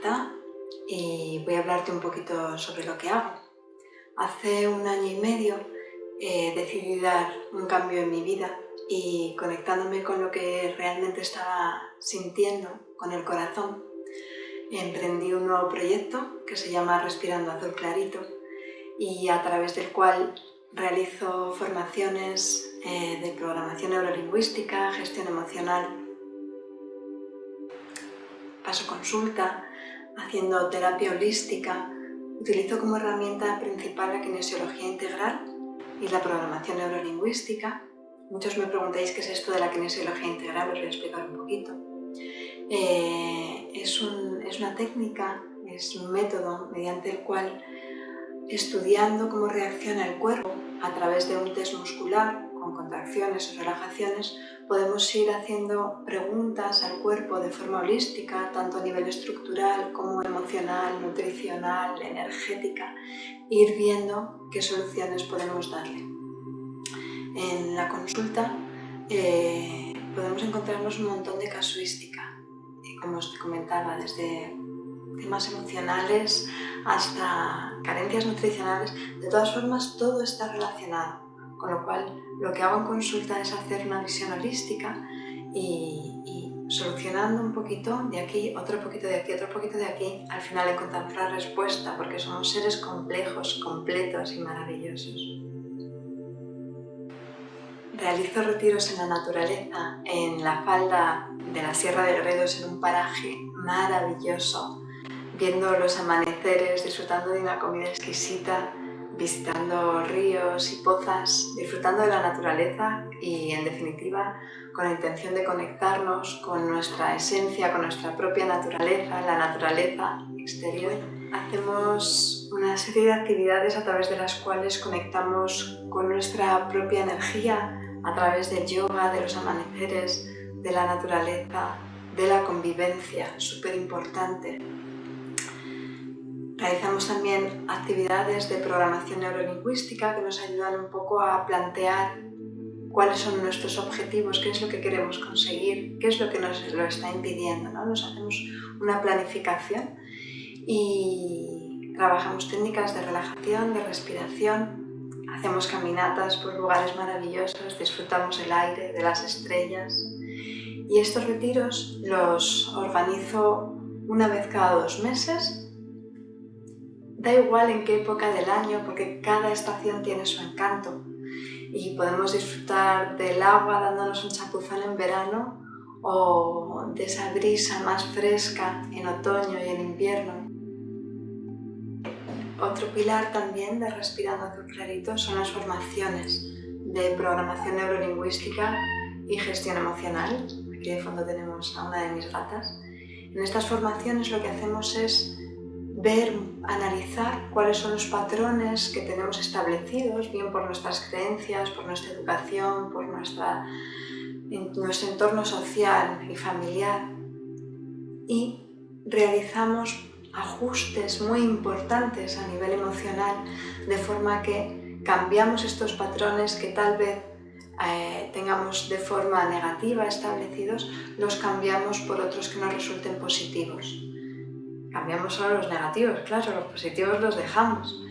Marta y voy a hablarte un poquito sobre lo que hago. Hace un año y medio eh, decidí dar un cambio en mi vida y conectándome con lo que realmente estaba sintiendo, con el corazón, emprendí un nuevo proyecto que se llama Respirando Azul Clarito y a través del cual realizo formaciones eh, de programación neurolingüística, gestión emocional, paso consulta, haciendo terapia holística, utilizo como herramienta principal la kinesiología integral y la programación neurolingüística. Muchos me preguntáis qué es esto de la kinesiología integral, os voy a explicar un poquito. Eh, es, es una técnica, es un método mediante el cual estudiando cómo reacciona el cuerpo a través de un test muscular con contracciones o relajaciones, podemos ir haciendo preguntas al cuerpo de forma holística, tanto a nivel estructural como emocional, nutricional, energética, e ir viendo qué soluciones podemos darle. En la consulta eh, podemos encontrarnos un montón de casuística, como os comentaba, desde temas emocionales hasta carencias nutricionales. De todas formas, todo está relacionado, con lo cual lo que hago en consulta es hacer una visión holística y, solucionando un poquito de aquí, otro poquito de aquí, otro poquito de aquí, al final encontramos la respuesta porque somos seres complejos, completos y maravillosos. Realizo retiros en la naturaleza, en la falda de la Sierra de Gredos, en un paraje maravilloso, viendo los amaneceres, disfrutando de una comida exquisita, visitando ríos y pozas, disfrutando de la naturaleza y, en definitiva, con la intención de conectarnos con nuestra esencia, con nuestra propia naturaleza, la naturaleza exterior. Hacemos una serie de actividades a través de las cuales conectamos con nuestra propia energía, a través del yoga, de los amaneceres, de la naturaleza, de la convivencia, súper importante. Realizamos también actividades de programación neurolingüística que nos ayudan un poco a plantear cuáles son nuestros objetivos, qué es lo que queremos conseguir, qué es lo que nos lo está impidiendo. ¿no? Nos hacemos una planificación y trabajamos técnicas de relajación, de respiración, hacemos caminatas por lugares maravillosos, disfrutamos el aire, de las estrellas. Y estos retiros los organizo una vez cada dos meses Da igual en qué época del año, porque cada estación tiene su encanto y podemos disfrutar del agua dándonos un chapuzón en verano o de esa brisa más fresca en otoño y en invierno. Otro pilar también de Respirando Azul Clarito son las formaciones de programación neurolingüística y gestión emocional. Aquí de fondo tenemos a una de mis gatas. En estas formaciones lo que hacemos es ver, analizar cuáles son los patrones que tenemos establecidos, bien por nuestras creencias, por nuestra educación, por nuestra, nuestro entorno social y familiar y realizamos ajustes muy importantes a nivel emocional de forma que cambiamos estos patrones que tal vez eh, tengamos de forma negativa establecidos, los cambiamos por otros que nos resulten positivos. Cambiamos solo los negativos, claro, los positivos los dejamos.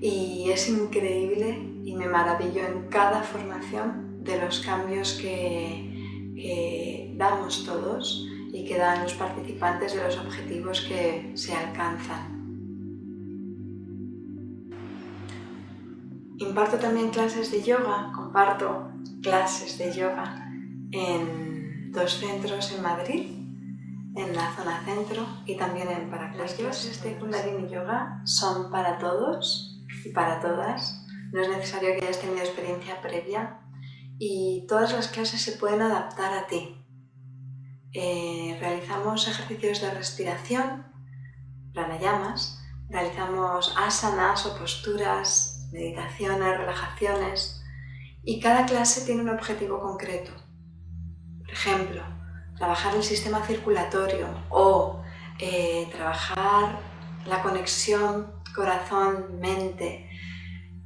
Y es increíble y me maravillo en cada formación de los cambios que, damos todos y que dan los participantes de los objetivos que se alcanzan. Imparto también clases de yoga, comparto clases de yoga en dos centros en Madrid, en la zona centro y también en para Las clases de Kundalini Yoga son para todos y para todas. No es necesario que hayas tenido experiencia previa y todas las clases se pueden adaptar a ti. Eh, realizamos ejercicios de respiración, pranayamas, realizamos asanas o posturas, meditaciones, relajaciones y cada clase tiene un objetivo concreto. Por ejemplo, trabajar el sistema circulatorio o eh, trabajar la conexión corazón-mente,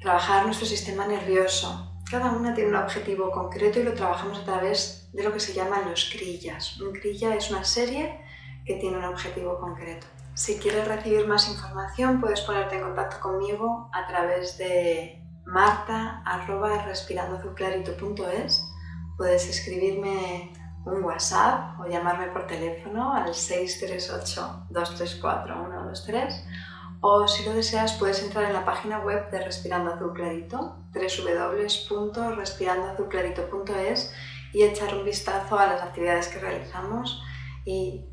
trabajar nuestro sistema nervioso. Cada una tiene un objetivo concreto y lo trabajamos a través de lo que se llaman los crillas. Un crilla es una serie que tiene un objetivo concreto. Si quieres recibir más información puedes ponerte en contacto conmigo a través de marta.respirandoazulclarito.es Puedes escribirme un WhatsApp o llamarme por teléfono al 638-234-123 o si lo deseas puedes entrar en la página web de Respirando Azul Clarito www.respirandoazulclarito.es y echar un vistazo a las actividades que realizamos y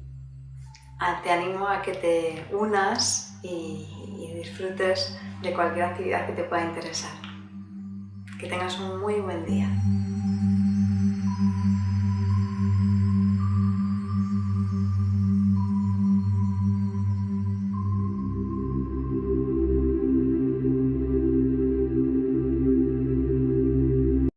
te animo a que te unas y disfrutes de cualquier actividad que te pueda interesar. Que tengas un muy buen día.